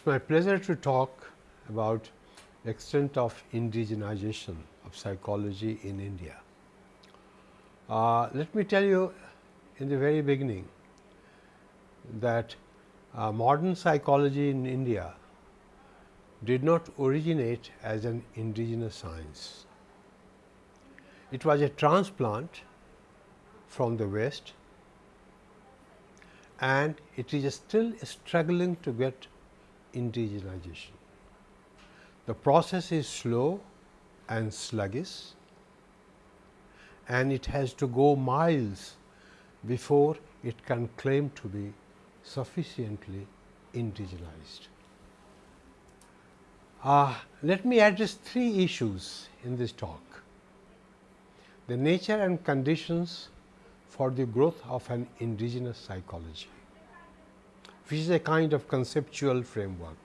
It's my pleasure to talk about extent of indigenization of psychology in India. Uh, let me tell you in the very beginning that uh, modern psychology in India did not originate as an indigenous science. It was a transplant from the west and it is still struggling to get indigenization. The process is slow and sluggish and it has to go miles before it can claim to be sufficiently indigenized. Uh, let me address three issues in this talk. The nature and conditions for the growth of an indigenous psychology, which is a kind of conceptual framework.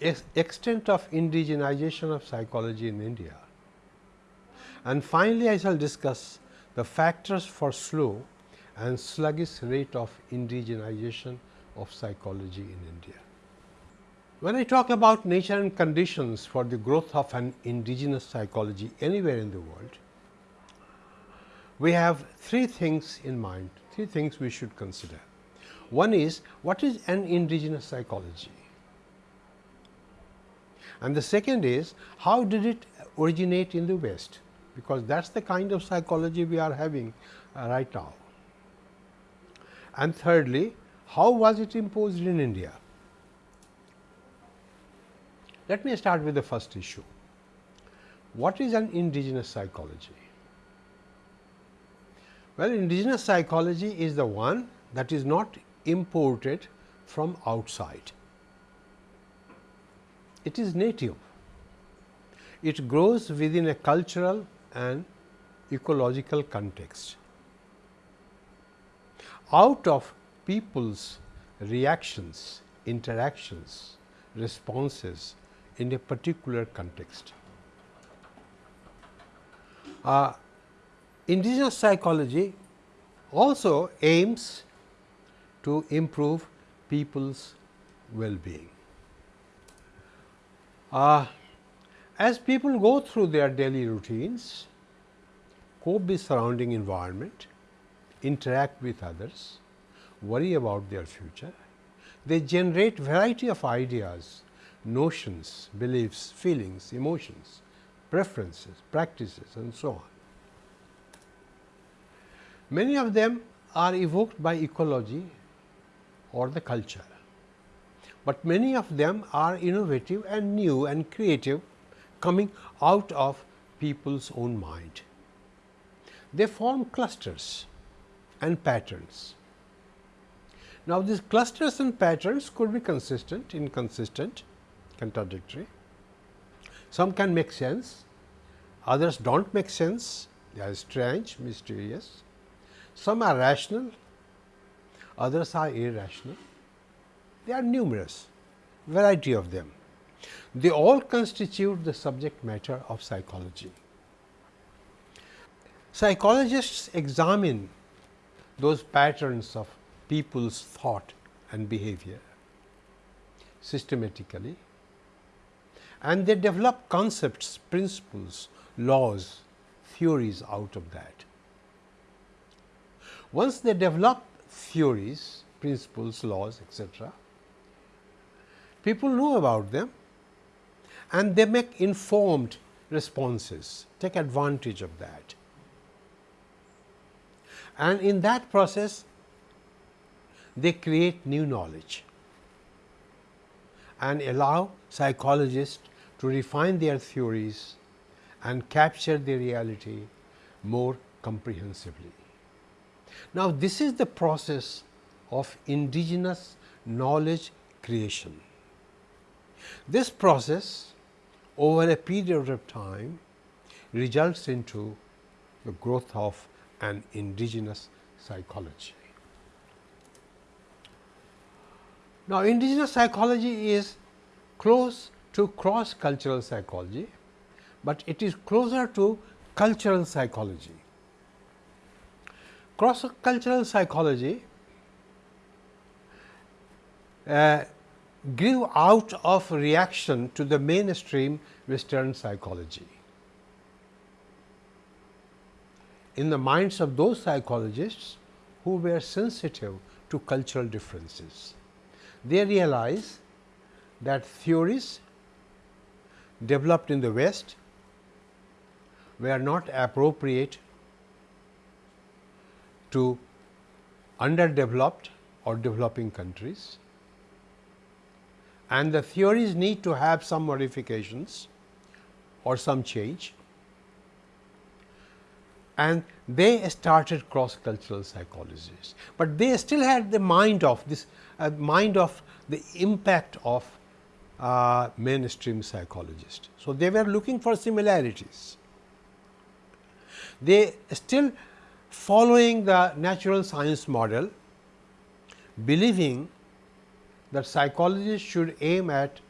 Ex extent of indigenization of psychology in India. And finally, I shall discuss the factors for slow and sluggish rate of indigenization of psychology in India. When I talk about nature and conditions for the growth of an indigenous psychology anywhere in the world, we have three things in mind, three things we should consider. One is what is an indigenous psychology? And the second is how did it originate in the West? Because that is the kind of psychology we are having uh, right now. And thirdly, how was it imposed in India? Let me start with the first issue. What is an indigenous psychology? Well, indigenous psychology is the one that is not imported from outside. It is native. It grows within a cultural and ecological context. Out of people's reactions, interactions, responses, in a particular context. Uh, indigenous psychology also aims to improve people's well-being. Uh, as people go through their daily routines, cope with surrounding environment, interact with others, worry about their future, they generate variety of ideas notions, beliefs, feelings, emotions, preferences, practices and so on. Many of them are evoked by ecology or the culture, but many of them are innovative and new and creative coming out of people's own mind. They form clusters and patterns. Now, these clusters and patterns could be consistent, inconsistent, contradictory. Some can make sense, others do not make sense, they are strange, mysterious. Some are rational, others are irrational. They are numerous, variety of them. They all constitute the subject matter of psychology. Psychologists examine those patterns of people's thought and behavior systematically and they develop concepts, principles, laws, theories out of that. Once they develop theories, principles, laws etc., people know about them and they make informed responses, take advantage of that. And in that process, they create new knowledge and allow psychologists to refine their theories and capture the reality more comprehensively. Now, this is the process of indigenous knowledge creation. This process over a period of time results into the growth of an indigenous psychology. Now, indigenous psychology is close to cross cultural psychology, but it is closer to cultural psychology. Cross cultural psychology uh, grew out of reaction to the mainstream western psychology. In the minds of those psychologists who were sensitive to cultural differences, they realized that theories developed in the West were not appropriate to underdeveloped or developing countries and the theories need to have some modifications or some change and they started cross cultural psychologists, but they still had the mind of this uh, mind of the impact of uh, mainstream psychologists. So, they were looking for similarities. They still following the natural science model, believing that psychologists should aim at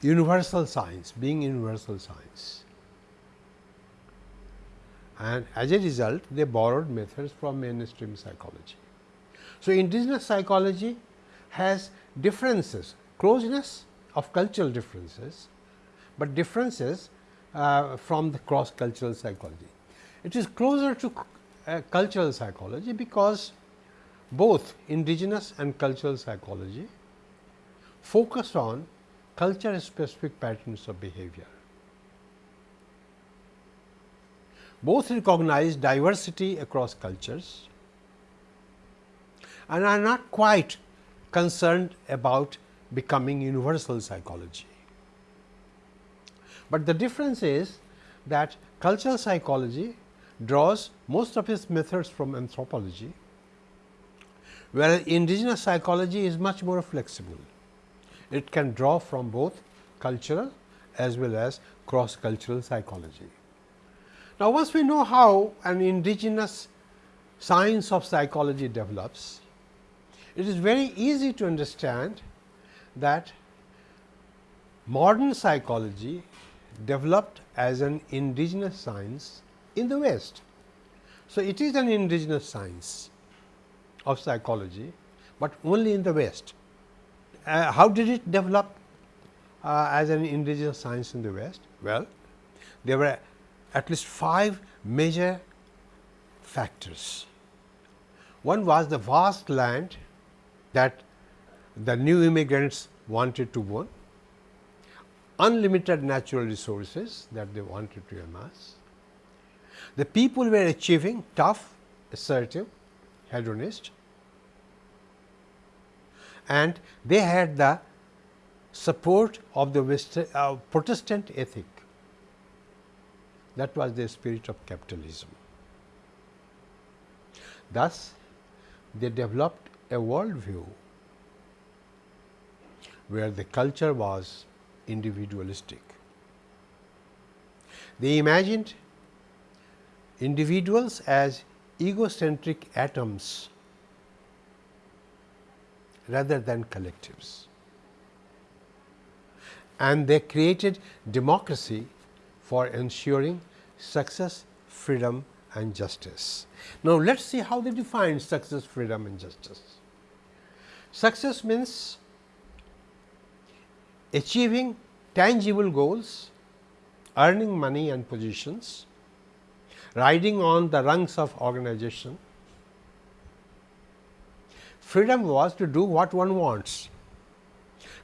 universal science, being universal science. And as a result, they borrowed methods from mainstream psychology. So, indigenous psychology has differences, closeness of cultural differences, but differences uh, from the cross cultural psychology. It is closer to uh, cultural psychology because both indigenous and cultural psychology focus on culture specific patterns of behavior. Both recognize diversity across cultures and are not quite concerned about becoming universal psychology. But the difference is that cultural psychology draws most of its methods from anthropology, whereas indigenous psychology is much more flexible. It can draw from both cultural as well as cross cultural psychology. Now, once we know how an indigenous science of psychology develops, it is very easy to understand that modern psychology developed as an indigenous science in the West. So, it is an indigenous science of psychology, but only in the West. Uh, how did it develop uh, as an indigenous science in the West? Well, there were at least five major factors. One was the vast land that the new immigrants wanted to own, unlimited natural resources that they wanted to amass. The people were achieving tough, assertive, hedonist and they had the support of the uh, Protestant ethic that was the spirit of capitalism. Thus, they developed a world view where the culture was individualistic. They imagined individuals as egocentric atoms rather than collectives. And they created democracy for ensuring success, freedom and justice. Now, let us see how they define success, freedom and justice. Success means achieving tangible goals, earning money and positions, riding on the rungs of organization. Freedom was to do what one wants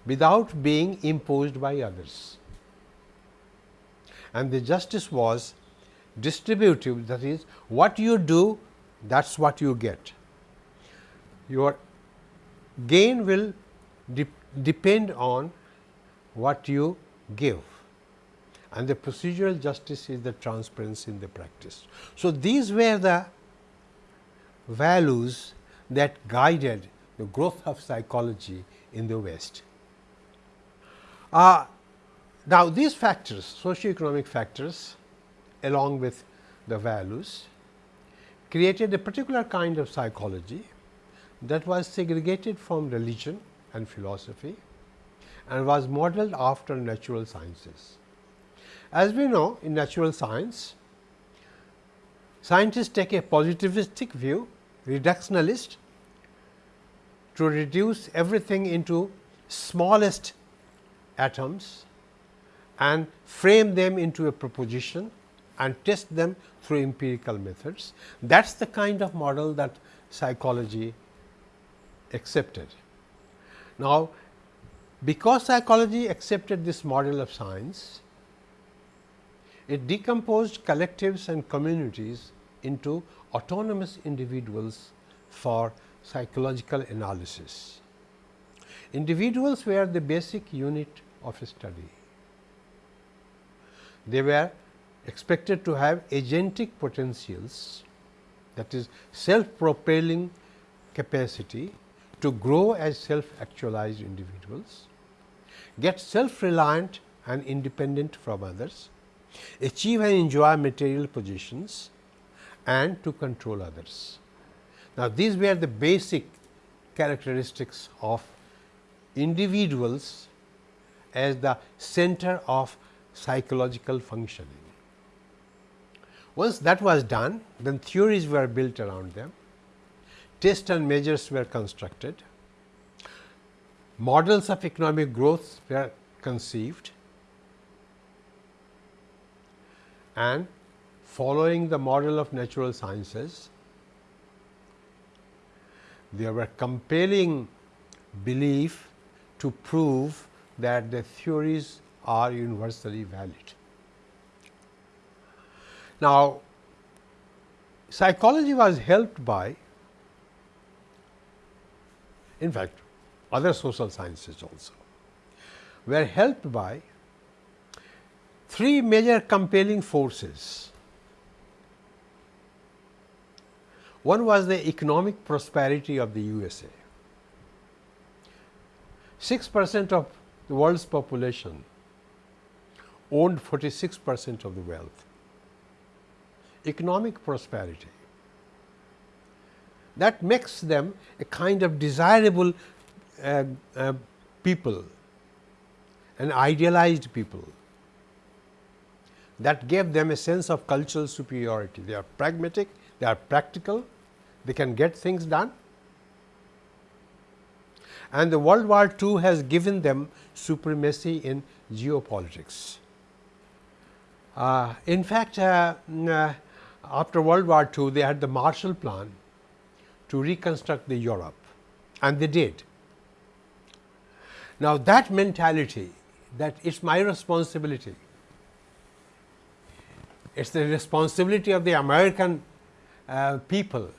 without being imposed by others and the justice was distributive that is what you do that is what you get. Your gain will de depend on what you give and the procedural justice is the transparency in the practice. So, these were the values that guided the growth of psychology in the West. Uh, now, these factors socio-economic factors along with the values created a particular kind of psychology that was segregated from religion and philosophy and was modeled after natural sciences. As we know in natural science, scientists take a positivistic view, reductionist to reduce everything into smallest atoms and frame them into a proposition and test them through empirical methods. That is the kind of model that psychology accepted. Now, because psychology accepted this model of science, it decomposed collectives and communities into autonomous individuals for psychological analysis. Individuals were the basic unit of study. They were expected to have agentic potentials that is self propelling capacity to grow as self actualized individuals, get self reliant and independent from others, achieve and enjoy material positions and to control others. Now, these were the basic characteristics of individuals as the center of psychological functioning. Once that was done, then theories were built around them, tests and measures were constructed, models of economic growth were conceived and following the model of natural sciences, there were compelling belief to prove that the theories are universally valid. Now, psychology was helped by in fact, other social sciences also were helped by three major compelling forces. One was the economic prosperity of the USA. 6 percent of the world's population owned 46 percent of the wealth economic prosperity. That makes them a kind of desirable uh, uh, people, an idealized people that gave them a sense of cultural superiority. They are pragmatic, they are practical, they can get things done. And the World War II has given them supremacy in geopolitics. Uh, in fact, uh, uh after World War II, they had the Marshall Plan to reconstruct the Europe and they did. Now, that mentality that it is my responsibility, it is the responsibility of the American uh, people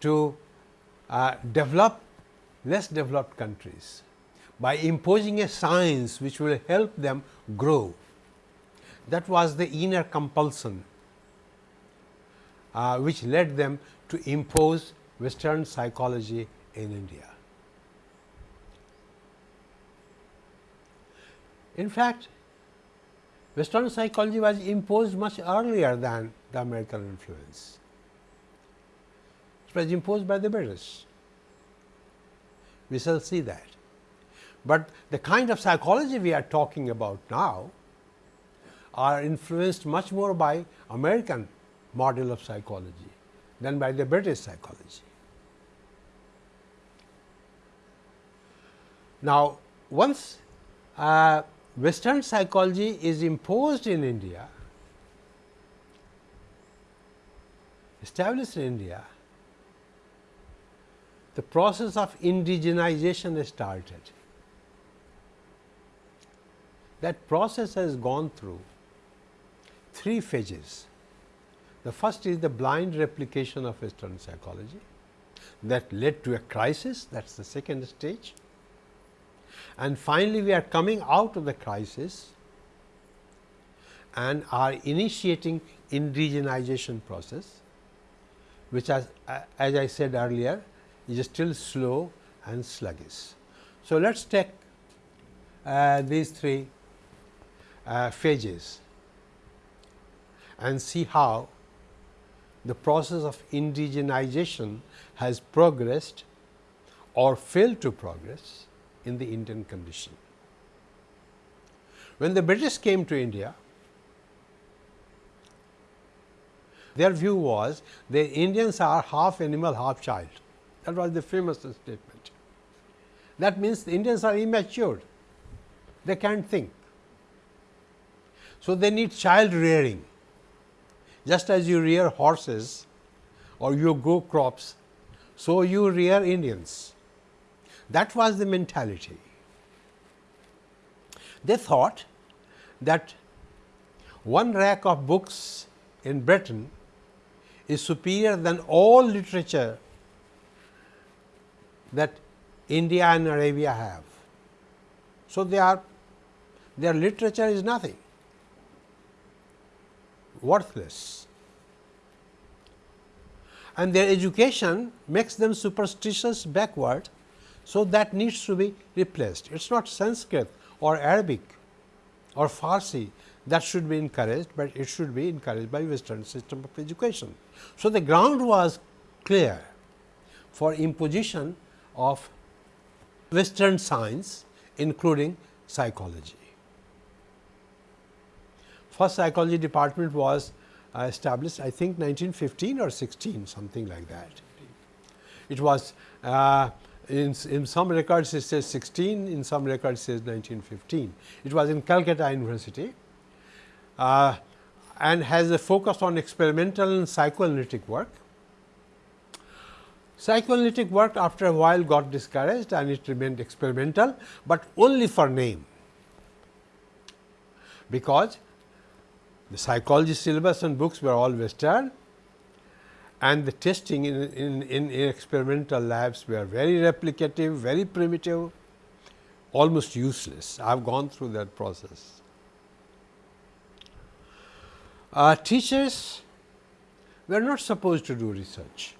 to uh, develop less developed countries by imposing a science which will help them grow that was the inner compulsion uh, which led them to impose western psychology in India. In fact, western psychology was imposed much earlier than the American influence. It was imposed by the British. We shall see that. But the kind of psychology we are talking about now are influenced much more by American model of psychology than by the British psychology. Now, once uh, western psychology is imposed in India, established in India, the process of indigenization started. That process has gone through three phases. The first is the blind replication of Western psychology that led to a crisis that is the second stage. And finally, we are coming out of the crisis and are initiating indigenization process which as, as I said earlier is still slow and sluggish. So, let us take uh, these three uh, phases and see how the process of indigenization has progressed or failed to progress in the Indian condition. When the British came to India, their view was the Indians are half animal, half child. That was the famous statement. That means the Indians are immature, they can't think. So, they need child rearing just as you rear horses or you grow crops, so you rear Indians. That was the mentality. They thought that one rack of books in Britain is superior than all literature that India and Arabia have. So, they are their literature is nothing worthless and their education makes them superstitious backward. So, that needs to be replaced. It is not Sanskrit or Arabic or Farsi that should be encouraged, but it should be encouraged by western system of education. So, the ground was clear for imposition of western science including psychology. First psychology department was uh, established I think 1915 or 16 something like that. It was uh, in, in some records it says 16, in some records it says 1915. It was in Calcutta University uh, and has a focus on experimental and psychoanalytic work. Psychoanalytic work after a while got discouraged and it remained experimental, but only for name, because the psychology syllabus and books were all western and the testing in, in, in, experimental labs were very replicative, very primitive, almost useless. I have gone through that process. Uh, teachers were not supposed to do research.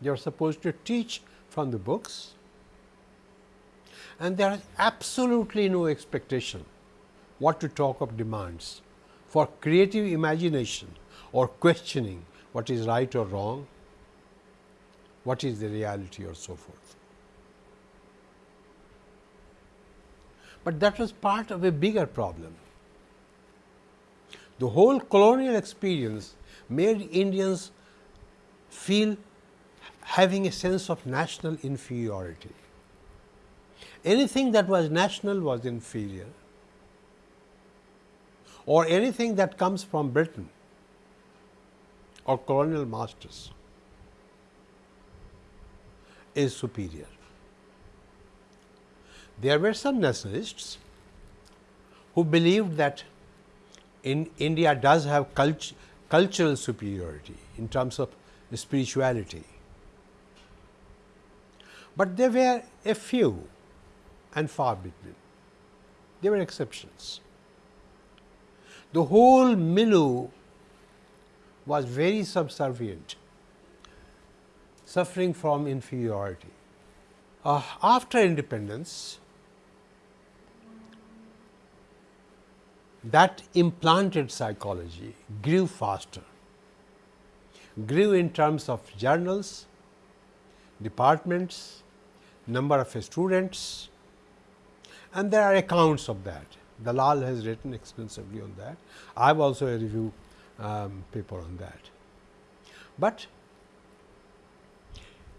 They were supposed to teach from the books and there is absolutely no expectation what to talk of demands for creative imagination or questioning what is right or wrong, what is the reality or so forth. But that was part of a bigger problem. The whole colonial experience made Indians feel having a sense of national inferiority. Anything that was national was inferior or anything that comes from Britain or colonial masters is superior. There were some nationalists who believed that in India does have cult cultural superiority in terms of spirituality, but there were a few and far between. There were exceptions. The whole milieu was very subservient, suffering from inferiority. Uh, after independence, that implanted psychology grew faster, grew in terms of journals, departments, number of students and there are accounts of that. Dalal has written extensively on that. I have also a review um, paper on that. But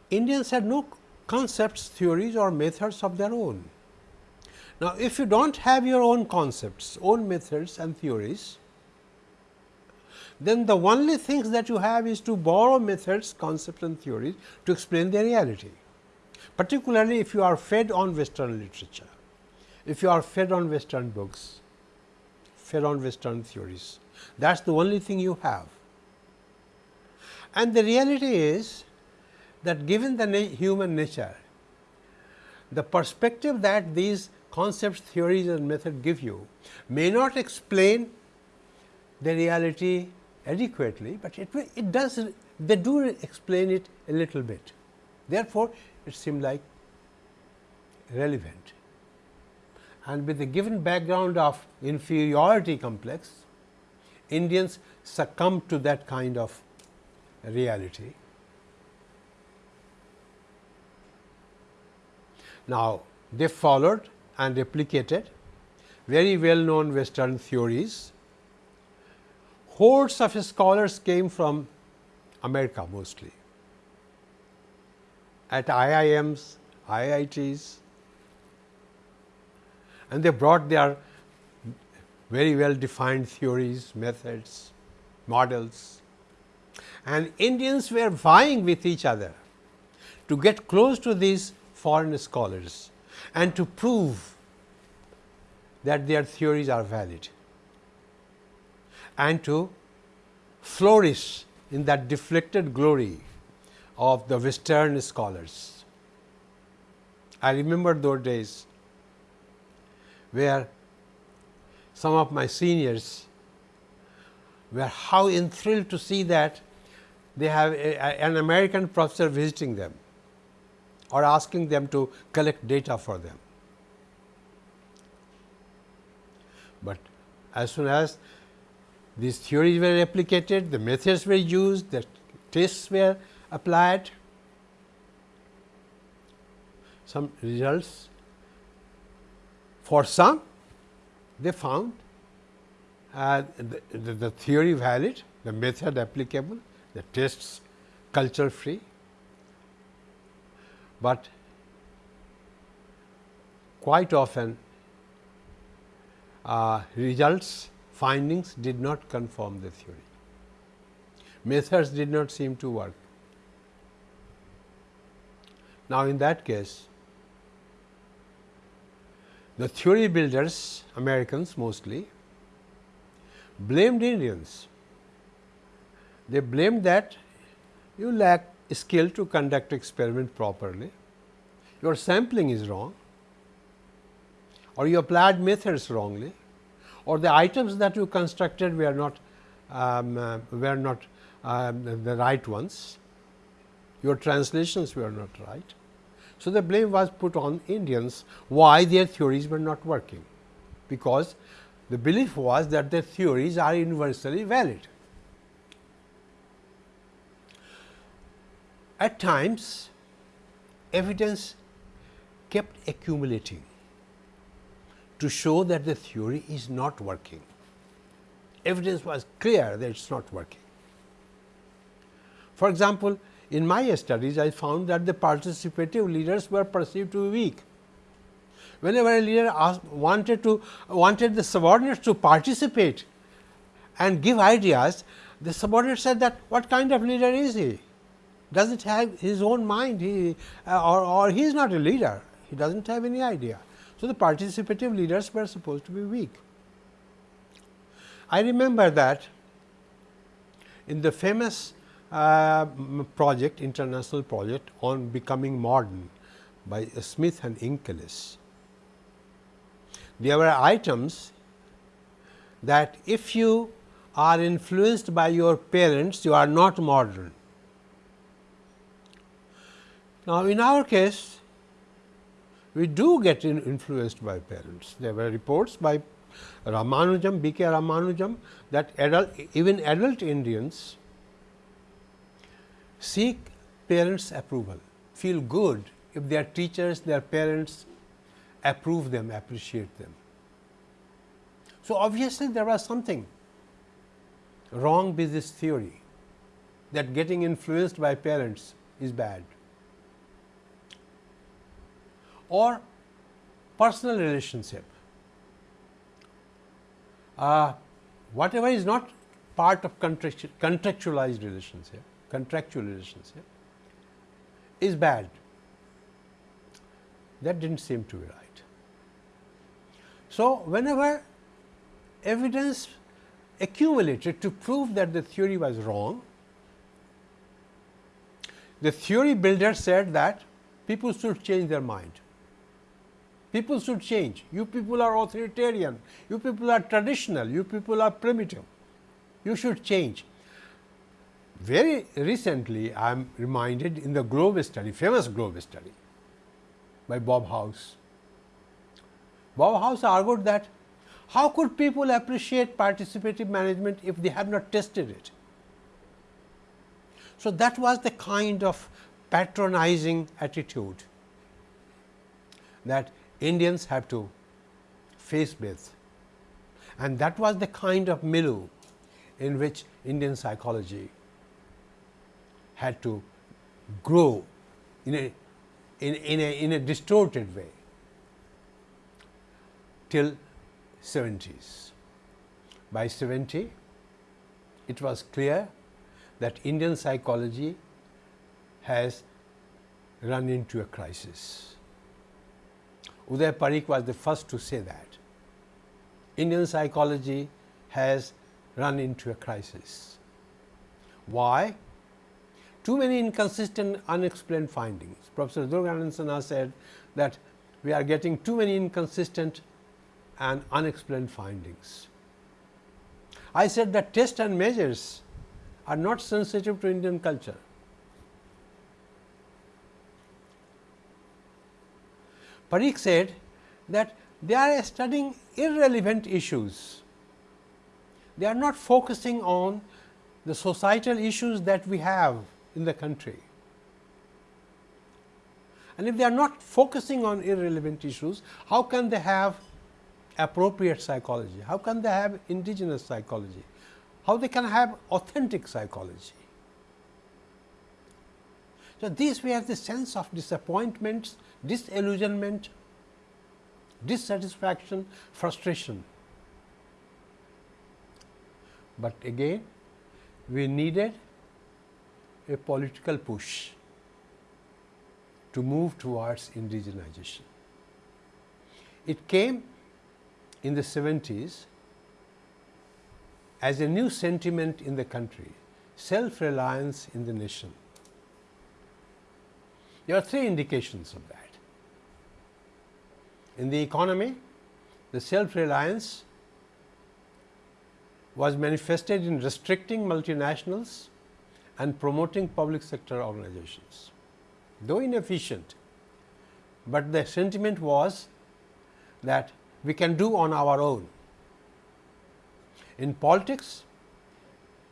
Indians had no concepts, theories or methods of their own. Now, if you do not have your own concepts, own methods and theories, then the only things that you have is to borrow methods, concepts and theories to explain the reality, particularly if you are fed on western literature, if you are fed on western books, fed on western theories. That is the only thing you have. And the reality is that given the na human nature, the perspective that these concepts, theories and method give you may not explain the reality adequately, but it, it does they do explain it a little bit. Therefore, it seems like relevant and with the given background of inferiority complex, Indians succumb to that kind of reality. Now, they followed and replicated very well known western theories. Hordes of scholars came from America mostly at IIMs, IITs and they brought their very well defined theories, methods, models and Indians were vying with each other to get close to these foreign scholars and to prove that their theories are valid and to flourish in that deflected glory of the western scholars. I remember those days where some of my seniors were how enthralled to see that they have a, a, an American professor visiting them or asking them to collect data for them. But as soon as these theories were replicated, the methods were used, the tests were applied, some results for some they found uh, the, the, the theory valid, the method applicable, the tests culture free, but quite often uh, results findings did not confirm the theory. Methods did not seem to work. Now, in that case, the theory builders, Americans mostly, blamed Indians. They blamed that you lack skill to conduct experiment properly, your sampling is wrong or you applied methods wrongly or the items that you constructed were not um, uh, were not um, the right ones, your translations were not right. So, the blame was put on Indians why their theories were not working, because the belief was that their theories are universally valid. At times, evidence kept accumulating to show that the theory is not working. Evidence was clear that it is not working. For example, in my studies, I found that the participative leaders were perceived to be weak. Whenever a leader asked, wanted to wanted the subordinates to participate and give ideas, the subordinate said that what kind of leader is he? Does not have his own mind, he uh, or, or he is not a leader, he does not have any idea. So, the participative leaders were supposed to be weak. I remember that in the famous uh, project, international project on becoming modern by Smith and Inkeles. There were items that if you are influenced by your parents, you are not modern. Now, in our case, we do get in influenced by parents. There were reports by Ramanujam, B. K. Ramanujam that adult, even adult Indians seek parents approval, feel good if their teachers, their parents approve them, appreciate them. So, obviously, there was something wrong with this theory that getting influenced by parents is bad or personal relationship. Uh, whatever is not part of contractualized relationship contractual relationship is bad. That did not seem to be right. So, whenever evidence accumulated to prove that the theory was wrong, the theory builder said that people should change their mind. People should change. You people are authoritarian, you people are traditional, you people are primitive. You should change. Very recently, I am reminded in the Globe study, famous Globe study by Bob House. Bob House argued that how could people appreciate participative management if they have not tested it? So, that was the kind of patronizing attitude that Indians have to face with and that was the kind of milieu in which Indian psychology had to grow in a in, in, a, in a distorted way till 70s. By 70, it was clear that Indian psychology has run into a crisis. Udai Pareek was the first to say that. Indian psychology has run into a crisis. Why? Too many inconsistent unexplained findings. Professor Durganand Sinha said that we are getting too many inconsistent and unexplained findings. I said that tests and measures are not sensitive to Indian culture. Pareek said that they are studying irrelevant issues. They are not focusing on the societal issues that we have in the country. And if they are not focusing on irrelevant issues, how can they have appropriate psychology? How can they have indigenous psychology? How they can have authentic psychology? So, these we have the sense of disappointments, disillusionment, dissatisfaction, frustration. But again we needed a political push to move towards indigenization. It came in the 70s as a new sentiment in the country, self-reliance in the nation. There are three indications of that. In the economy, the self-reliance was manifested in restricting multinationals and promoting public sector organizations. Though inefficient, but the sentiment was that we can do on our own. In politics,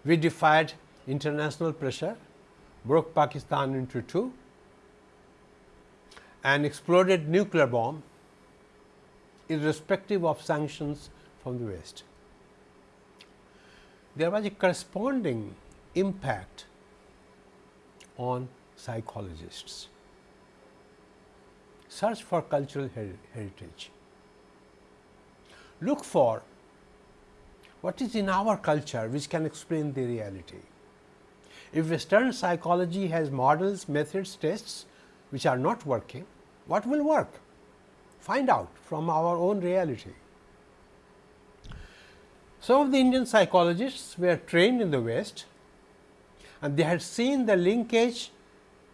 we defied international pressure, broke Pakistan into two and exploded nuclear bomb irrespective of sanctions from the West. There was a corresponding impact on psychologists. Search for cultural her heritage. Look for what is in our culture which can explain the reality. If Western psychology has models, methods, tests which are not working, what will work? Find out from our own reality. Some of the Indian psychologists were trained in the West and they had seen the linkage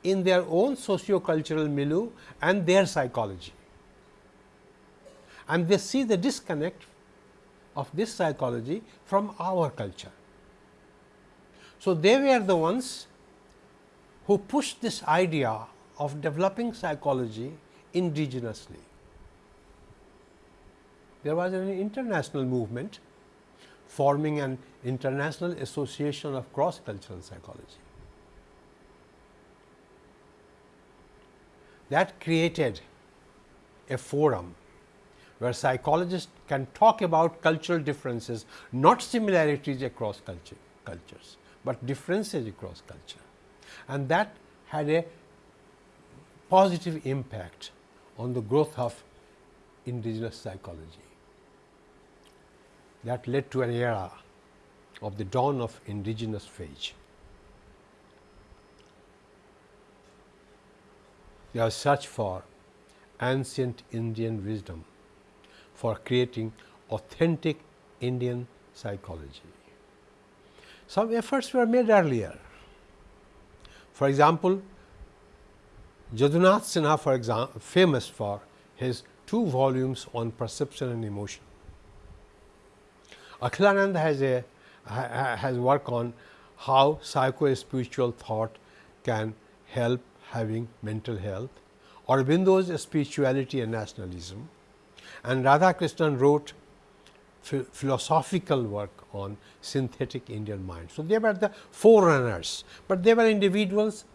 in their own socio-cultural milieu and their psychology. And they see the disconnect of this psychology from our culture. So, they were the ones who pushed this idea of developing psychology indigenously. There was an international movement forming an international association of cross cultural psychology. That created a forum where psychologists can talk about cultural differences, not similarities across culture, cultures, but differences across culture. And that had a positive impact on the growth of indigenous psychology. That led to an era of the dawn of indigenous phase. They search for ancient Indian wisdom for creating authentic Indian psychology. Some efforts were made earlier. For example, Jadunath Sinha for example, famous for his two volumes on perception and emotion. Akhilanand has a has work on how psycho-spiritual thought can help having mental health. Aurobindo's spirituality and nationalism and Radhakrishnan wrote philosophical work on synthetic Indian mind. So, they were the forerunners, but they were individuals,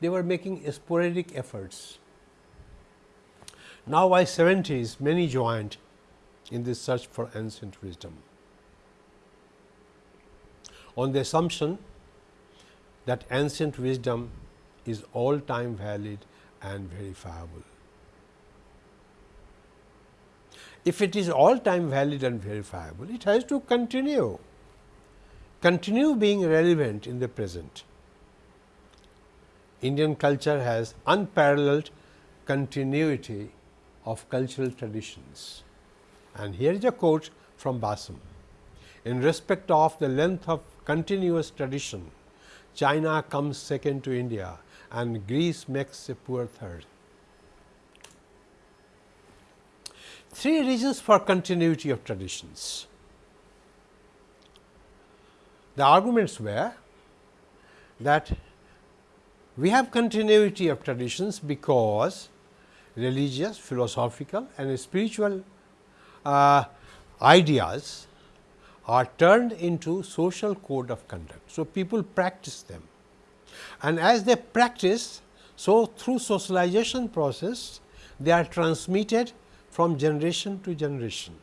they were making sporadic efforts. Now, by 70s, many joined in this search for ancient wisdom on the assumption that ancient wisdom is all time valid and verifiable. If it is all time valid and verifiable, it has to continue, continue being relevant in the present. Indian culture has unparalleled continuity of cultural traditions. And here is a quote from Basham. In respect of the length of continuous tradition, China comes second to India and Greece makes a poor third. Three reasons for continuity of traditions. The arguments were that we have continuity of traditions because religious, philosophical and spiritual uh, ideas are turned into social code of conduct. So, people practice them and as they practice, so through socialization process they are transmitted from generation to generation.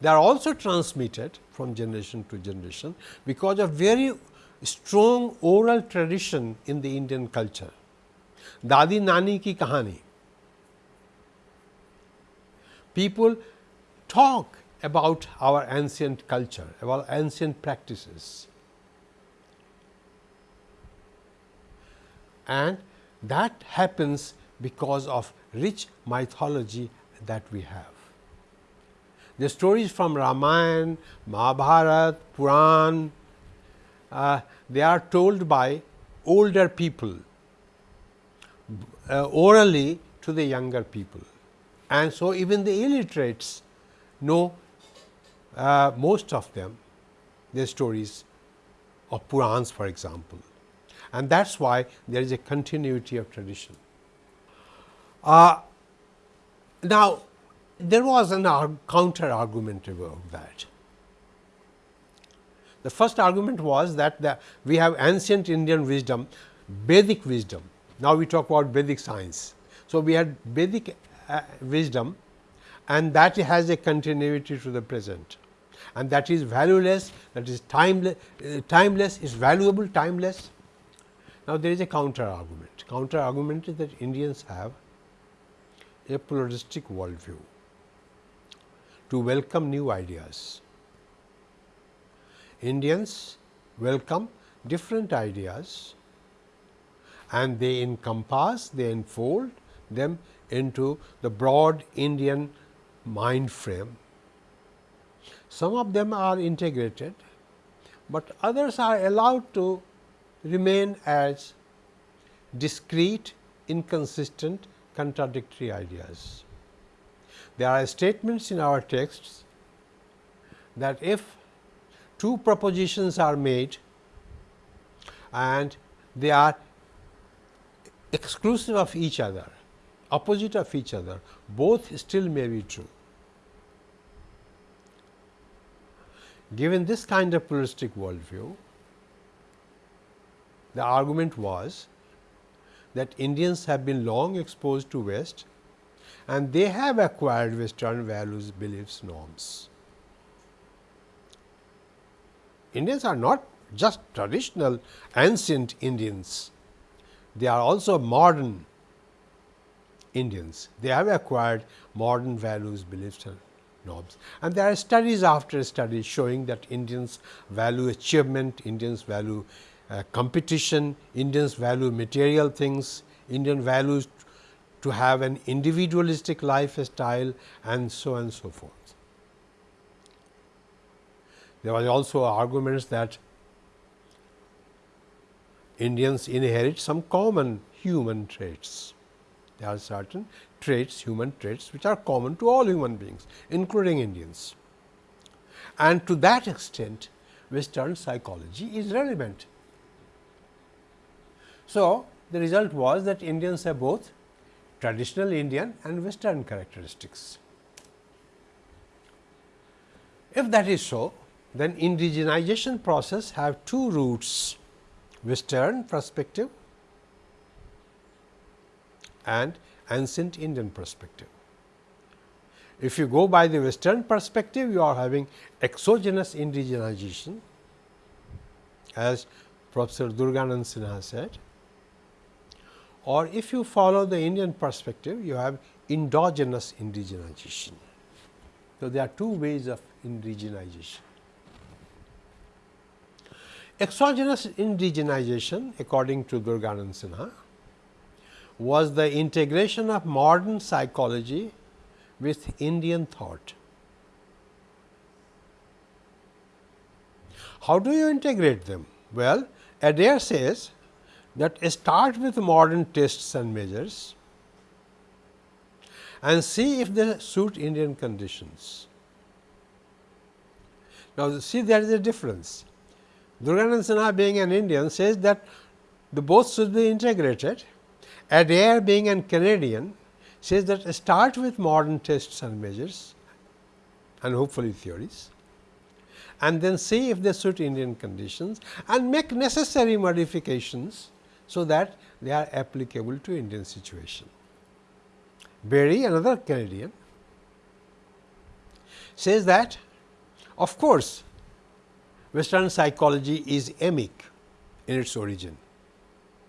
They are also transmitted from generation to generation because of very strong oral tradition in the Indian culture. Dadi Nani ki kahani. People talk about our ancient culture, about ancient practices. And that happens because of rich mythology that we have. The stories from Ramayana, Mahabharata, Puran, uh, they are told by older people uh, orally to the younger people. And so, even the illiterates know uh, most of them their stories of Purans for example. And that is why there is a continuity of tradition. Uh, now, there was an counter argument about that. The first argument was that the, we have ancient Indian wisdom, Vedic wisdom. Now, we talk about Vedic science. So, we had Vedic uh, wisdom and that has a continuity to the present and that is valueless, that is timeless, uh, timeless is valuable, timeless. Now, there is a counter argument. Counter argument is that Indians have a pluralistic worldview to welcome new ideas. Indians welcome different ideas and they encompass, they enfold them into the broad Indian mind frame. Some of them are integrated, but others are allowed to remain as discrete, inconsistent, contradictory ideas. There are statements in our texts that if two propositions are made and they are exclusive of each other, opposite of each other, both still may be true. Given this kind of pluralistic worldview, the argument was that Indians have been long exposed to West and they have acquired Western values, beliefs, norms. Indians are not just traditional ancient Indians, they are also modern Indians. They have acquired modern values, beliefs and norms. And there are studies after studies showing that Indians value achievement, Indians value uh, competition, Indians value material things, Indian values to have an individualistic lifestyle and so on and so forth. There was also arguments that Indians inherit some common human traits. Are certain traits, human traits, which are common to all human beings, including Indians. And to that extent, Western psychology is relevant. So, the result was that Indians have both traditional Indian and Western characteristics. If that is so, then indigenization process have two roots western perspective and ancient Indian perspective. If you go by the western perspective you are having exogenous indigenization as Professor Durganand Sinha said or if you follow the Indian perspective, you have endogenous indigenization. So, there are two ways of indigenization. Exogenous indigenization according to Durganand Sinha was the integration of modern psychology with Indian thought. How do you integrate them? Well, Adair says that start with modern tests and measures and see if they suit Indian conditions. Now, see there is a difference. Durganand Sinha being an Indian says that the both should be integrated. Adair being an Canadian says that start with modern tests and measures and hopefully theories and then see if they suit Indian conditions and make necessary modifications so that they are applicable to Indian situation. Berry another Canadian says that of course, western psychology is emic in its origin,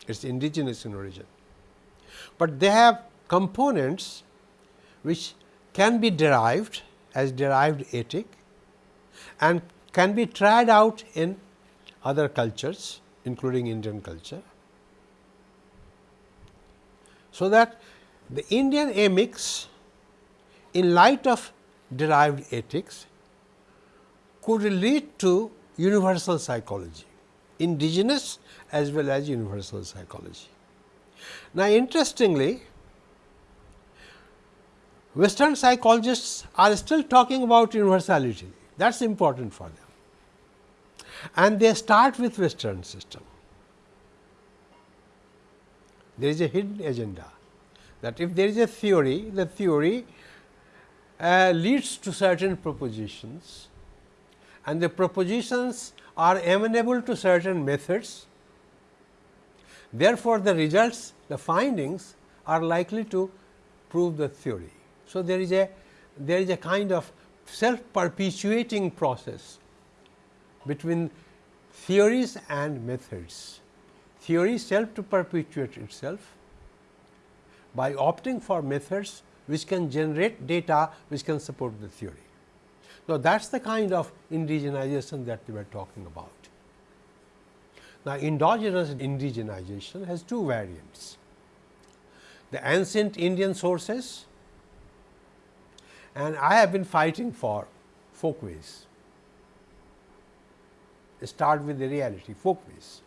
it is indigenous in origin, but they have components which can be derived as derived etic and can be tried out in other cultures including Indian culture. So, that the Indian emics in light of derived etics could lead to universal psychology, indigenous as well as universal psychology. Now, interestingly, western psychologists are still talking about universality that is important for them and they start with western system. There is a hidden agenda that if there is a theory, the theory uh, leads to certain propositions and the propositions are amenable to certain methods. Therefore, the results, the findings are likely to prove the theory. So, there is a there is a kind of self perpetuating process between theories and methods. Theory self to perpetuate itself by opting for methods which can generate data which can support the theory. Now, that is the kind of indigenization that we were talking about. Now, endogenous indigenization has two variants. The ancient Indian sources and I have been fighting for folkways. Start with the reality, folkways.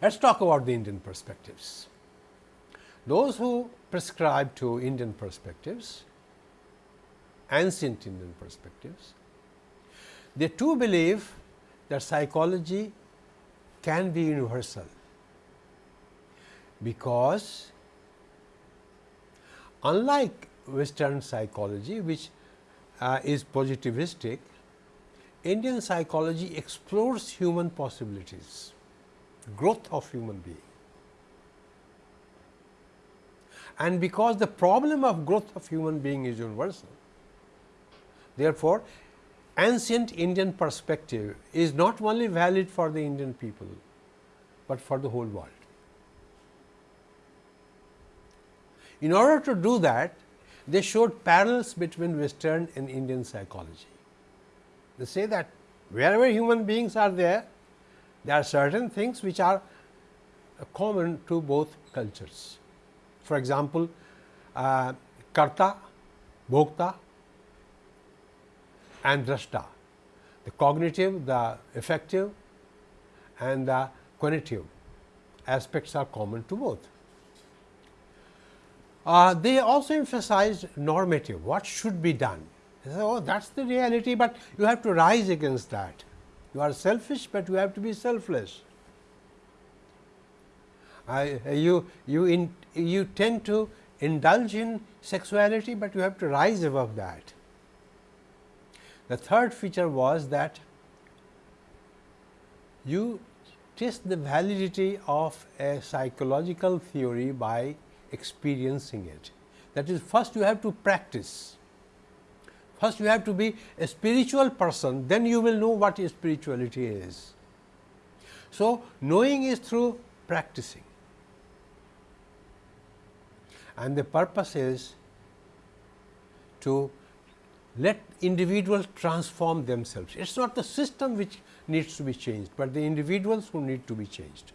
Let us talk about the Indian perspectives. Those who prescribe to Indian perspectives, ancient Indian perspectives, they too believe that psychology can be universal, because unlike western psychology which uh, is positivistic, Indian psychology explores human possibilities, growth of human being. And because the problem of growth of human being is universal, therefore, ancient Indian perspective is not only valid for the Indian people, but for the whole world. In order to do that, they showed parallels between western and Indian psychology. They say that wherever human beings are there, there are certain things which are common to both cultures. For example, uh, karta, bhokta and drashta, the cognitive, the affective and the cognitive aspects are common to both. Uh, they also emphasized normative, what should be done. They oh, that is the reality, but you have to rise against that. You are selfish, but you have to be selfless. You, you, in, you tend to indulge in sexuality, but you have to rise above that. The third feature was that you test the validity of a psychological theory by experiencing it. That is first you have to practice, first you have to be a spiritual person, then you will know what spirituality is. So, knowing is through practicing. and the purpose is to let individuals transform themselves. It is not the system which needs to be changed, but the individuals who need to be changed.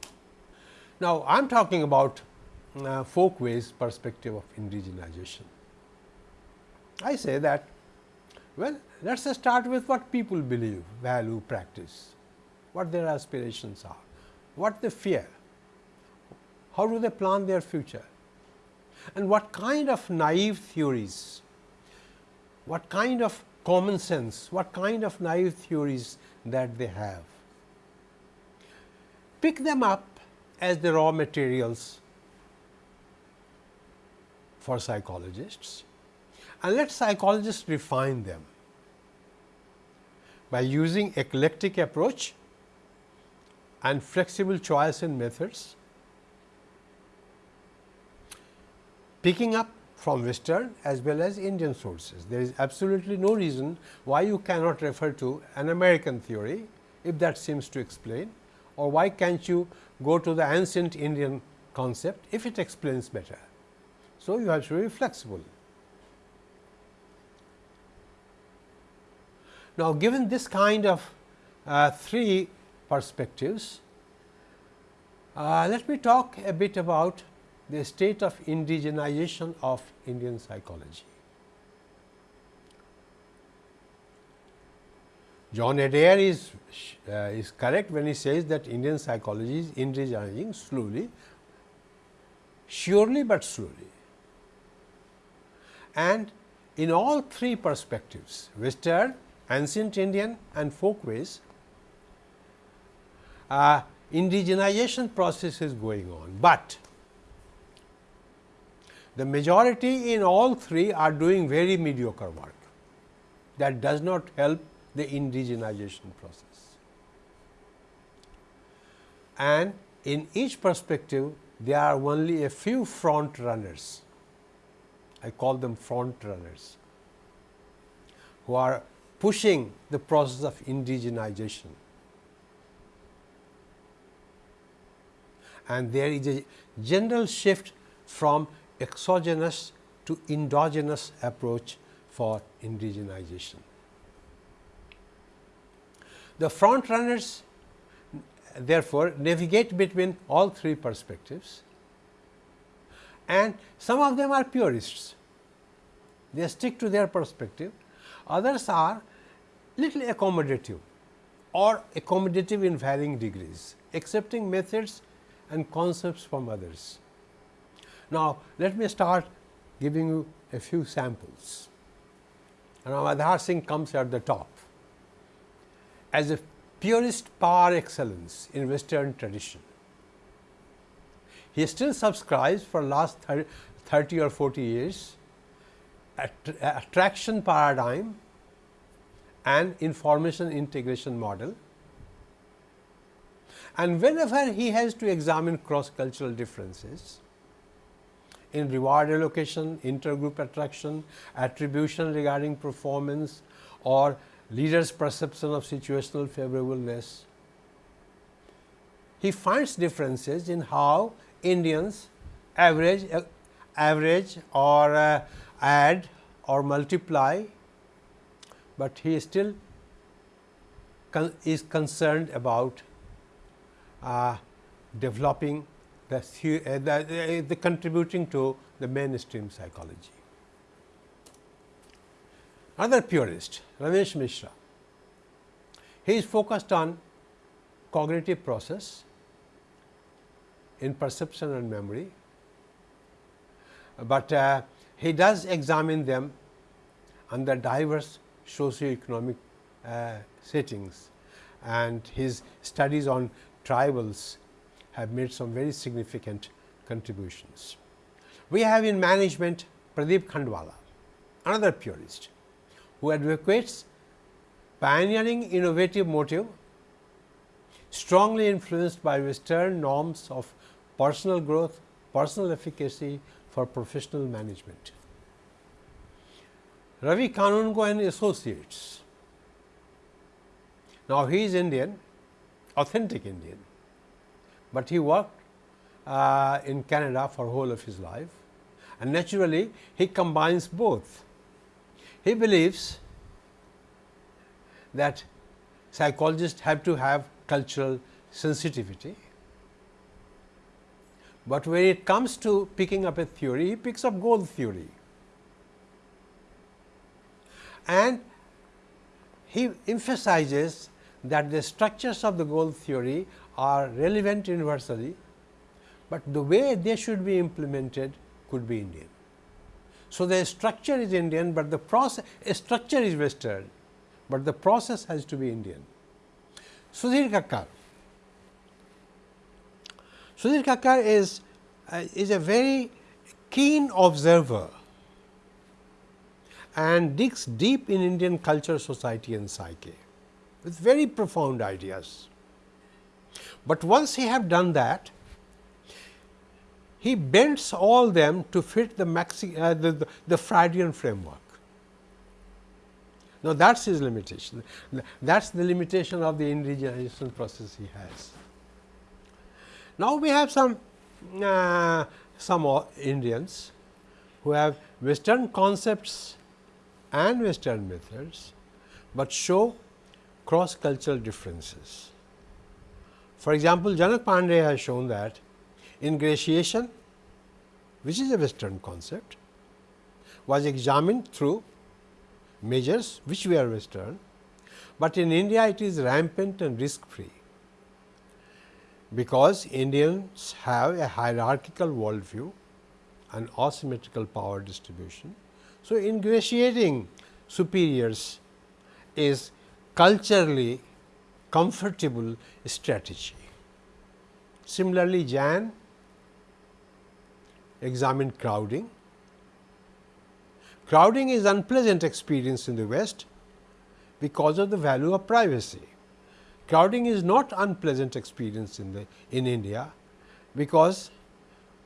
Now, I am talking about uh, Folkways perspective of indigenization. I say that well let us start with what people believe, value, practice, what their aspirations are, what they fear, how do they plan their future and what kind of naive theories, what kind of common sense, what kind of naive theories that they have. Pick them up as the raw materials for psychologists and let psychologists refine them by using eclectic approach and flexible choice in methods, picking up from western as well as Indian sources. There is absolutely no reason why you cannot refer to an American theory if that seems to explain or why can't you go to the ancient Indian concept if it explains better. So, you have to be flexible. Now, given this kind of uh, three perspectives, uh, let me talk a bit about the state of indigenization of Indian psychology. John Adair is, uh, is correct when he says that Indian psychology is indigenizing slowly, surely, but slowly. And in all three perspectives, Western, ancient Indian and folkways, uh, indigenization process is going on, but the majority in all three are doing very mediocre work that does not help the indigenization process. And in each perspective, there are only a few front runners. I call them front runners who are pushing the process of indigenization. And there is a general shift from exogenous to endogenous approach for indigenization. The front runners therefore, navigate between all three perspectives and some of them are purists. They stick to their perspective, others are little accommodative or accommodative in varying degrees, accepting methods and concepts from others. Now, let me start giving you a few samples. Now, Aadhar Singh comes at the top as a purist par excellence in western tradition. He still subscribes for last 30 or 40 years attraction paradigm and information integration model. And whenever he has to examine cross cultural differences, in reward allocation, intergroup attraction, attribution regarding performance or leaders perception of situational favorableness. He finds differences in how Indians average, uh, average or uh, add or multiply, but he still con is concerned about uh, developing the, uh, the, uh, the contributing to the mainstream psychology. Another purist Ramesh Mishra, he is focused on cognitive process in perception and memory, but uh, he does examine them under diverse socio-economic uh, settings and his studies on tribals have made some very significant contributions. We have in management Pradeep Khandwalla, another purist who advocates pioneering innovative motive strongly influenced by western norms of personal growth, personal efficacy for professional management. Ravi Kanungo and associates. Now, he is Indian, authentic Indian, but he worked uh, in Canada for whole of his life and naturally he combines both. He believes that psychologists have to have cultural sensitivity, but when it comes to picking up a theory, he picks up goal theory. And he emphasizes that the structures of the goal theory are relevant universally, but the way they should be implemented could be Indian. So, the structure is Indian, but the process a structure is Western, but the process has to be Indian. Sudhir Kakar. Sudhir Kakar is, uh, is a very keen observer and digs deep in Indian culture, society and psyche with very profound ideas. But once he have done that, he bends all them to fit the, Maxi, uh, the, the, the Freudian framework. Now, that is his limitation. That is the limitation of the indigenization process he has. Now, we have some uh, some Indians who have western concepts and western methods, but show cross cultural differences. For example, Janak Pandey has shown that ingratiation which is a western concept was examined through measures which were western, but in India it is rampant and risk free because Indians have a hierarchical worldview and asymmetrical power distribution. So, ingratiating superiors is culturally comfortable strategy. Similarly, Jan examined crowding. Crowding is unpleasant experience in the West because of the value of privacy. Crowding is not unpleasant experience in the in India because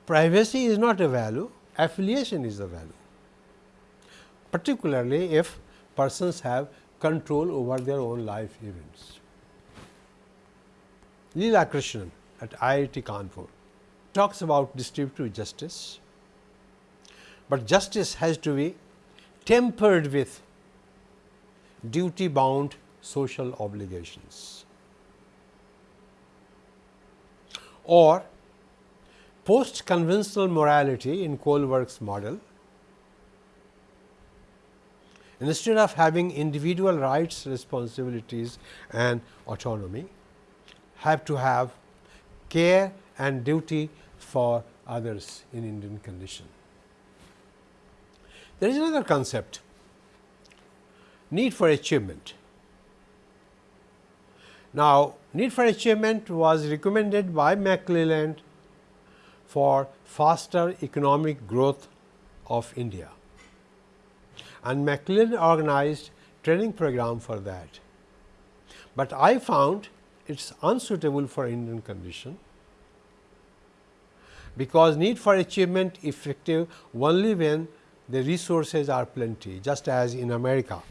privacy is not a value, affiliation is a value. Particularly if persons have control over their own life events. Leela Krishnan at IIT Kanpur talks about distributive justice, but justice has to be tempered with duty bound social obligations. Or post conventional morality in Kohlberg's model instead of having individual rights, responsibilities and autonomy have to have care and duty for others in Indian condition. There is another concept need for achievement. Now, need for achievement was recommended by McClelland for faster economic growth of India and McClelland organized training program for that. But I found it is unsuitable for Indian condition because need for achievement effective only when the resources are plenty just as in America.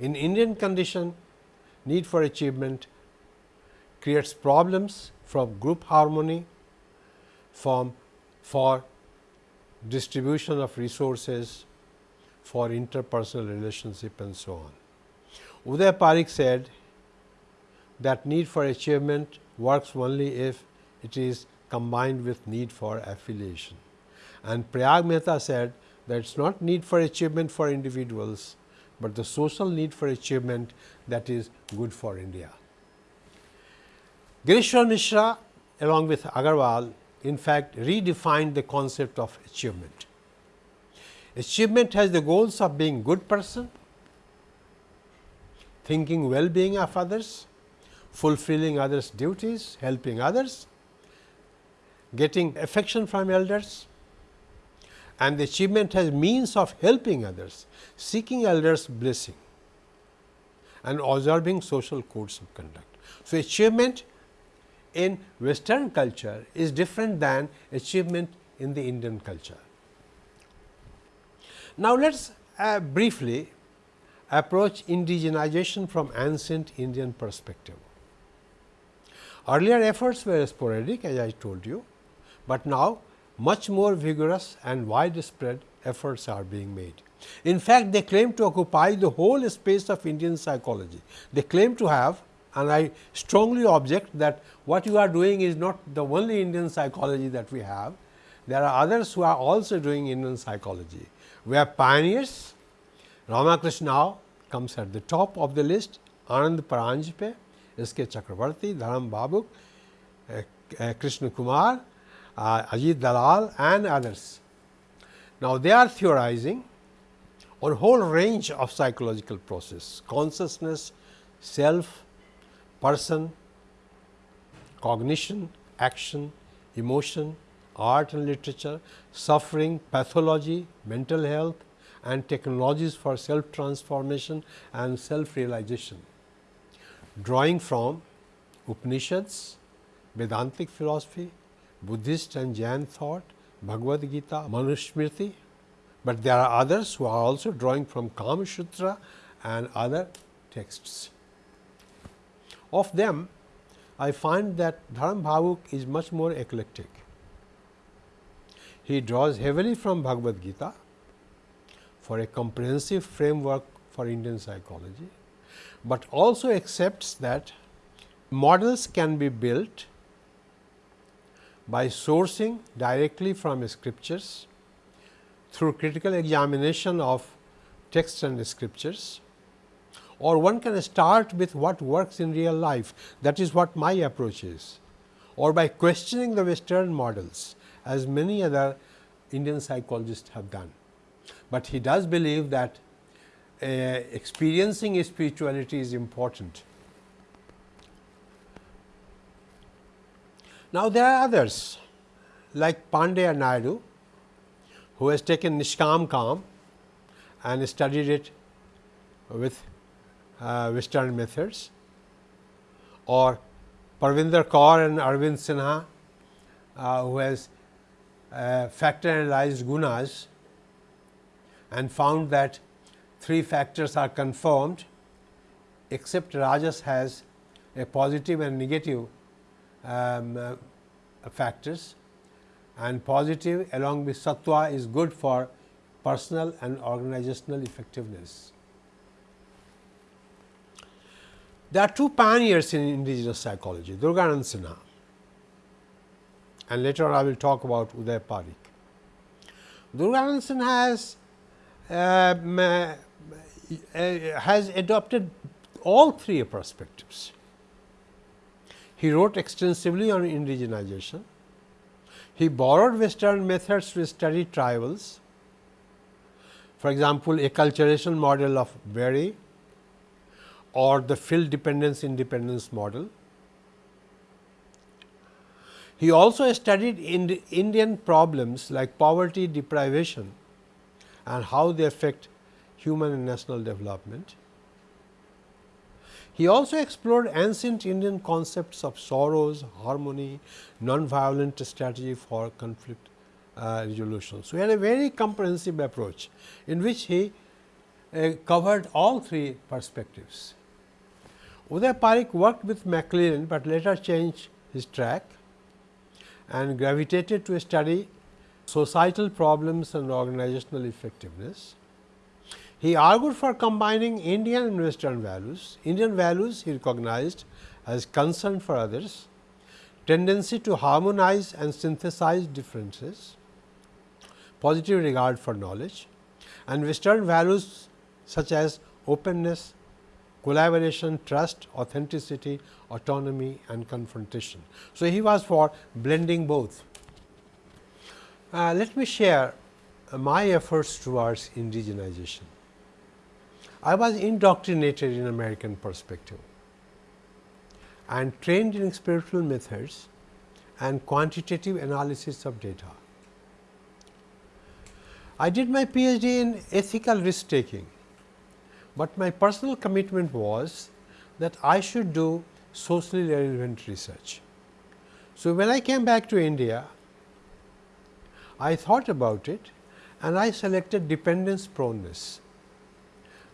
In Indian condition need for achievement creates problems from group harmony, from for distribution of resources, for interpersonal relationship and so on. Udai Pareek said that need for achievement works only if it is combined with need for affiliation. And Prayag Mehta said that it is not need for achievement for individuals, but the social need for achievement that is good for India. Girishwar Mishra along with Agarwal in fact redefined the concept of achievement. Achievement has the goals of being good person, thinking well-being of others, fulfilling others' duties, helping others getting affection from elders and the achievement has means of helping others, seeking elders blessing and observing social codes of conduct. So, achievement in western culture is different than achievement in the Indian culture. Now, let us uh, briefly approach indigenization from ancient Indian perspective. Earlier efforts were sporadic as I told you but now much more vigorous and widespread efforts are being made. In fact, they claim to occupy the whole space of Indian psychology. They claim to have and I strongly object that what you are doing is not the only Indian psychology that we have. There are others who are also doing Indian psychology. We have pioneers, Ramakrishna comes at the top of the list, Anand Paranjpe, S. K. Chakravarti, Dharam Bhawuk, uh, uh, Krishna Kumar, uh, Ajit Dalal and others. Now, they are theorizing on whole range of psychological process, consciousness, self, person, cognition, action, emotion, art and literature, suffering, pathology, mental health and technologies for self transformation and self realization. Drawing from Upanishads, Vedantic philosophy, Buddhist and Jain thought, Bhagavad Gita, Manusmriti, but there are others who are also drawing from Kama Sutra and other texts. Of them, I find that Dharam Bhawuk is much more eclectic. He draws heavily from Bhagavad Gita for a comprehensive framework for Indian psychology, but also accepts that models can be built by sourcing directly from scriptures through critical examination of texts and scriptures or one can start with what works in real life that is what my approach is or by questioning the western models as many other Indian psychologists have done. But he does believe that uh, experiencing spirituality is important. Now, there are others like Pandey Naidu who has taken Nishkam Kam and studied it with uh, western methods or Parvinder Kaur and Arvind Sinha uh, who has uh, factor analyzed gunas and found that three factors are confirmed except rajas has a positive and negative um, uh, factors and positive along with sattva is good for personal and organizational effectiveness. There are two pioneers in indigenous psychology, Durganand Sinha and later on I will talk about Udai Pareek. Durganand Sinha has, um, uh, Uh, has adopted all three perspectives. He wrote extensively on indigenization. He borrowed western methods to study tribals. For example, acculturation model of Berry or the field dependence independence model. He also studied Indian problems like poverty, deprivation and how they affect human and national development. He also explored ancient Indian concepts of sorrows, harmony, non-violent strategy for conflict uh, resolution. So, he had a very comprehensive approach in which he uh, covered all three perspectives. Udai Pareek worked with McClelland, but later changed his track and gravitated to study societal problems and organizational effectiveness. He argued for combining Indian and Western values. Indian values he recognized as concern for others, tendency to harmonize and synthesize differences, positive regard for knowledge and Western values such as openness, collaboration, trust, authenticity, autonomy and confrontation. So, he was for blending both. Uh, let me share uh, my efforts towards indigenization. I was indoctrinated in American perspective and trained in spiritual methods and quantitative analysis of data. I did my PhD in ethical risk taking but my personal commitment was that I should do socially relevant research. So, when I came back to India, I thought about it and I selected dependence proneness,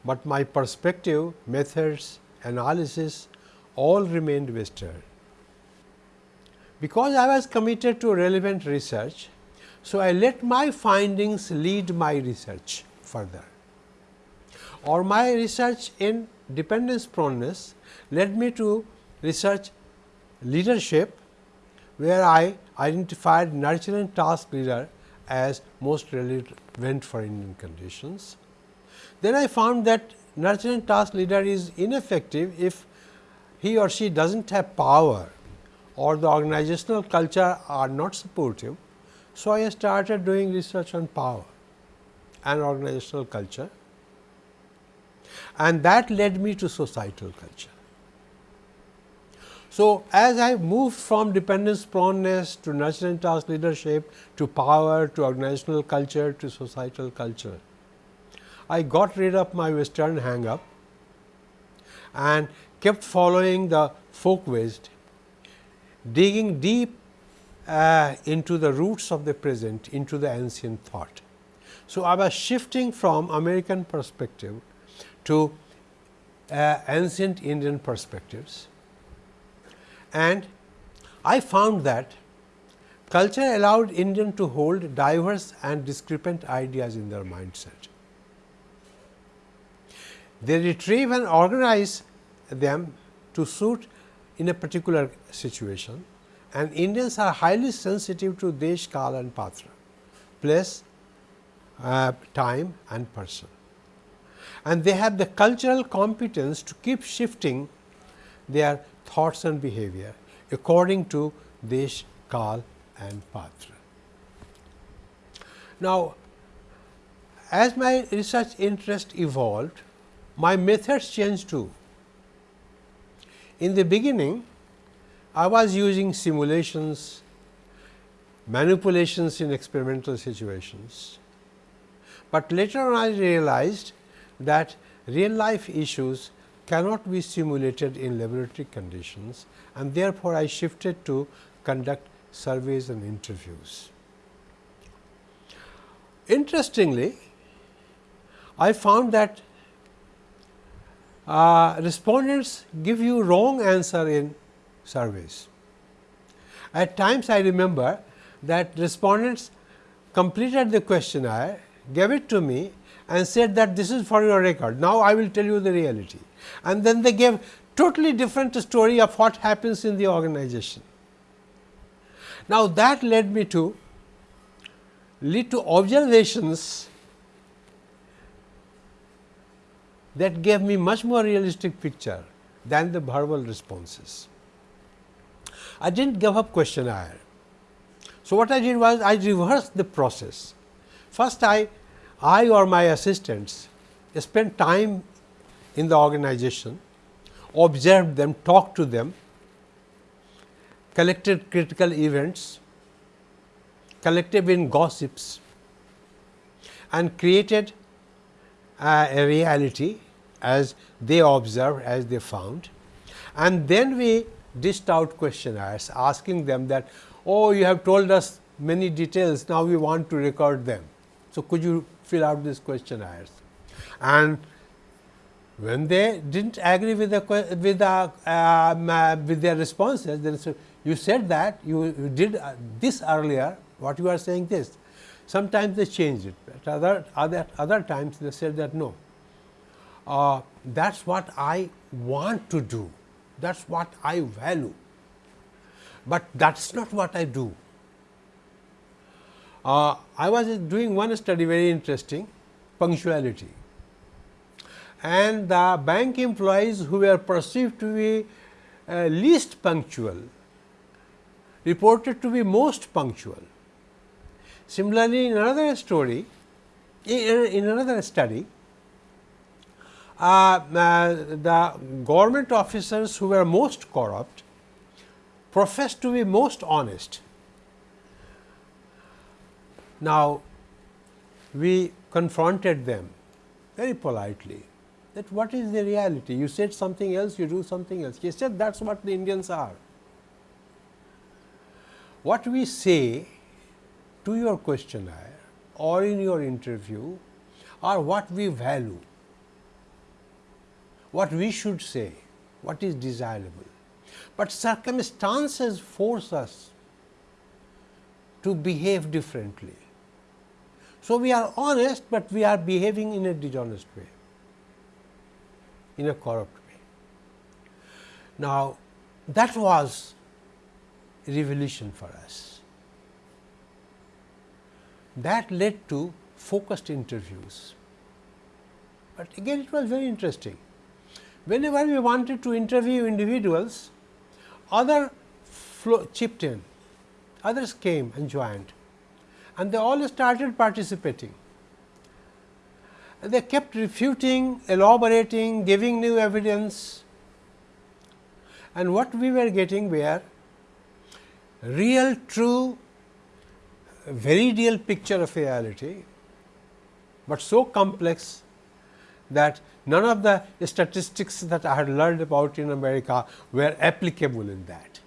but my perspective, methods, analysis all remained Western. Because I was committed to relevant research, So, I let my findings lead my research further or my research in dependence proneness led me to research leadership where I identified nurturing task leader as most relevant for Indian conditions. Then I found that nurture and task leader is ineffective if he or she does not have power or the organizational culture are not supportive. So, I started doing research on power and organizational culture and that led me to societal culture. So, as I moved from dependence proneness to nurture and task leadership to power to organizational culture to societal culture, I got rid of my western hang up and kept following the folk wisdom, digging deep uh, into the roots of the present into the ancient thought. So, I was shifting from American perspective to uh, ancient Indian perspectives and I found that culture allowed Indian to hold diverse and discrepant ideas in their mindset. They retrieve and organize them to suit in a particular situation and Indians are highly sensitive to desh, kal and patra, place, uh, time and person. And they have the cultural competence to keep shifting their thoughts and behavior according to Desh, Kal and Patra. Now, as my research interest evolved, my methods changed too. In the beginning, I was using simulations, manipulations in experimental situations, but later on I realized that real life issues cannot be simulated in laboratory conditions and therefore, I shifted to conduct surveys and interviews. Interestingly, I found that uh, respondents give you wrong answer in surveys. At times I remember that respondents completed the questionnaire, gave it to me and said that this is for your record. Now, I will tell you the reality and then they gave totally different story of what happens in the organization. Now, that led me to lead to observations that gave me much more realistic picture than the verbal responses. I did not give up questionnaire. So, what I did was I reversed the process. First I, I or my assistants spent time in the organization, observed them, talked to them, collected critical events, collected in gossips and created uh, a reality as they observed, as they found. And then we dished out questionnaires asking them that, oh, you have told us many details, now we want to record them. So, could you fill out these questionnaires? And when they did not agree with the with the uh, with their responses, then so you said that you, you did uh, this earlier. What you are saying this. Sometimes they changed it. At other other other times they said that no. Uh, that's what I want to do. That's what I value. But that's not what I do. Uh, I was doing one study very interesting punctuality and the bank employees who were perceived to be uh, least punctual reported to be most punctual. Similarly, in another story, in, in another study, Uh, uh, the government officers who were most corrupt professed to be most honest. Now, we confronted them very politely that what is the reality? You said something else, you do something else. He said that is what the Indians are. What we say to your questionnaire or in your interview are what we value, what we should say, what is desirable. But circumstances force us to behave differently. So, we are honest, but we are behaving in a dishonest way, in a corrupt way. Now, that was revolution for us. That led to focused interviews, but again it was very interesting. Whenever we wanted to interview individuals, other chipped in, others came and joined and they all started participating. And they kept refuting, elaborating, giving new evidence and what we were getting were real, true, very real picture of reality, but so complex that none of the statistics that I had learned about in America were applicable in that.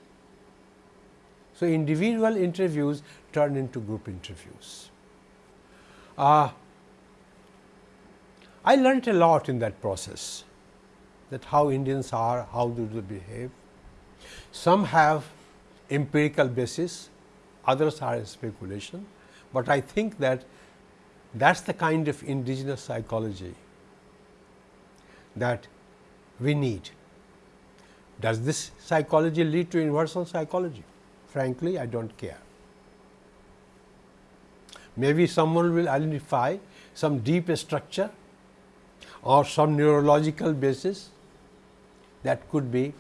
So, individual interviews turned into group interviews. Uh, I learned a lot in that process that how Indians are, how do they behave. Some have empirical basis, others are speculation, but I think that that is the kind of indigenous psychology that we need. Does this psychology lead to universal psychology? Frankly, I do not care. Maybe someone will identify some deep structure or some neurological basis that could be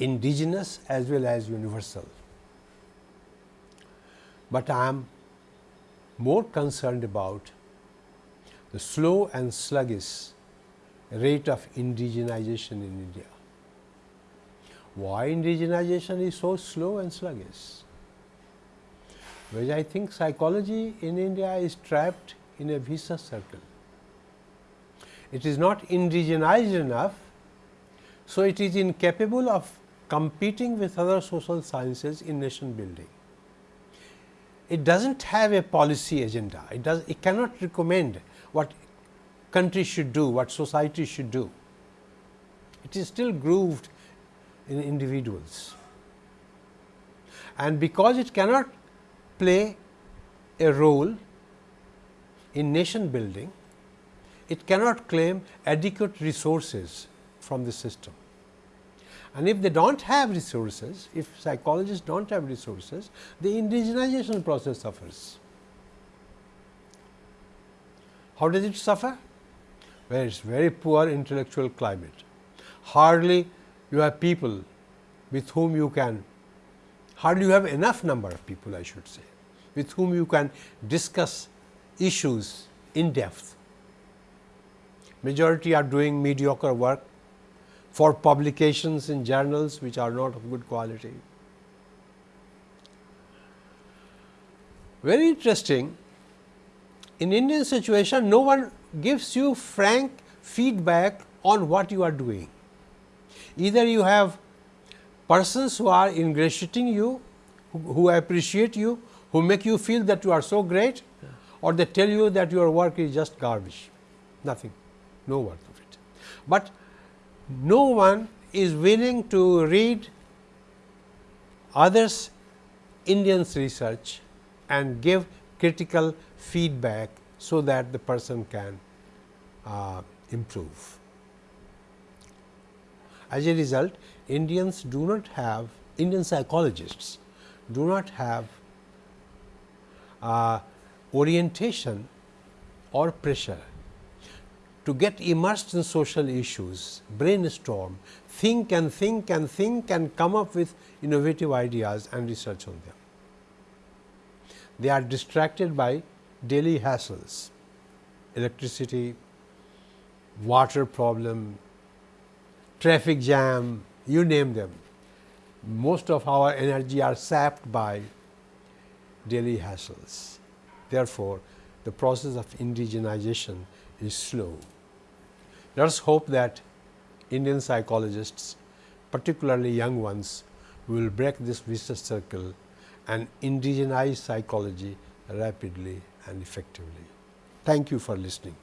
indigenous as well as universal. But I am more concerned about the slow and sluggish rate of indigenization in India. Why indigenization is so slow and sluggish? Because I think psychology in India is trapped in a vicious circle. It is not indigenized enough, so it is incapable of competing with other social sciences in nation building. It does not have a policy agenda, it does it cannot recommend what country should do, what society should do. It is still grooved in individuals. And because it cannot play a role in nation building, it cannot claim adequate resources from the system. And if they do not have resources, if psychologists do not have resources, the indigenization process suffers. How does it suffer? Where it is very poor intellectual climate. Hardly you have people with whom you can, hardly you have enough number of people I should say, with whom you can discuss issues in depth. Majority are doing mediocre work for publications in journals which are not of good quality. Very interesting, in Indian situation no one gives you frank feedback on what you are doing. Either you have persons who are ingratiating you, who, who appreciate you, who make you feel that you are so great or they tell you that your work is just garbage, nothing, no worth of it. But no one is willing to read others Indians research and give critical feedback so that the person can uh, improve. As a result, Indians do not have Indian psychologists do not have uh, orientation or pressure to get immersed in social issues, brainstorm, think and think and think and come up with innovative ideas and research on them. They are distracted by daily hassles, electricity, water problem, traffic jam, you name them. Most of our energy are sapped by daily hassles. Therefore, the process of indigenization is slow. Let us hope that Indian psychologists, particularly young ones, will break this vicious circle and indigenize psychology rapidly and effectively. Thank you for listening.